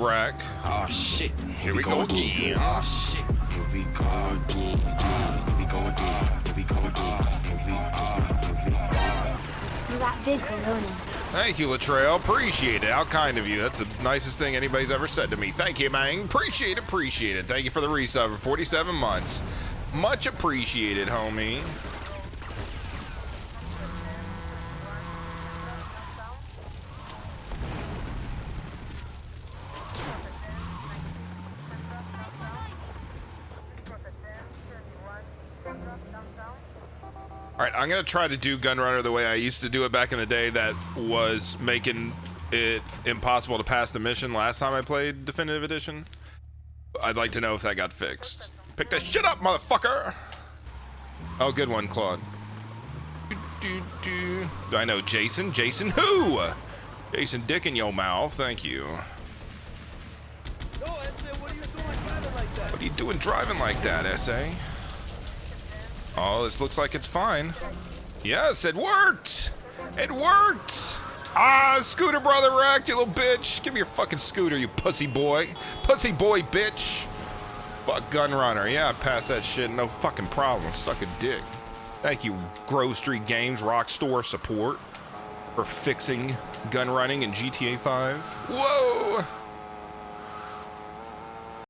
Rack. Oh ah, ah, ah, shit. Here we go again. Oh shit. Here we go again. again. Here we go again. Here we go again. Here we go. Here we go. You got big coronas. Thank you, Latrell. Appreciate it. How kind of you. That's the nicest thing anybody's ever said to me. Thank you, man. Appreciate it. Appreciate it. Thank you for the resub for 47 months. Much appreciated, homie. All right, I'm gonna try to do Gunrunner the way I used to do it back in the day. That was making it impossible to pass the mission last time I played Definitive Edition. I'd like to know if that got fixed. Pick that shit up, motherfucker! Oh, good one, Claude. Do, do, do. do I know Jason? Jason who? Jason Dick in your mouth. Thank you. What are you doing driving like that, SA? Oh, this looks like it's fine. Yes, it worked! It worked! Ah, scooter brother wrecked, you little bitch! Give me your fucking scooter, you pussy boy. Pussy boy, bitch! Fuck Gunrunner. Yeah, pass that shit, no fucking problem. Suck a dick. Thank you, Grove Street Games Rockstar support for fixing gun running in GTA 5. Whoa!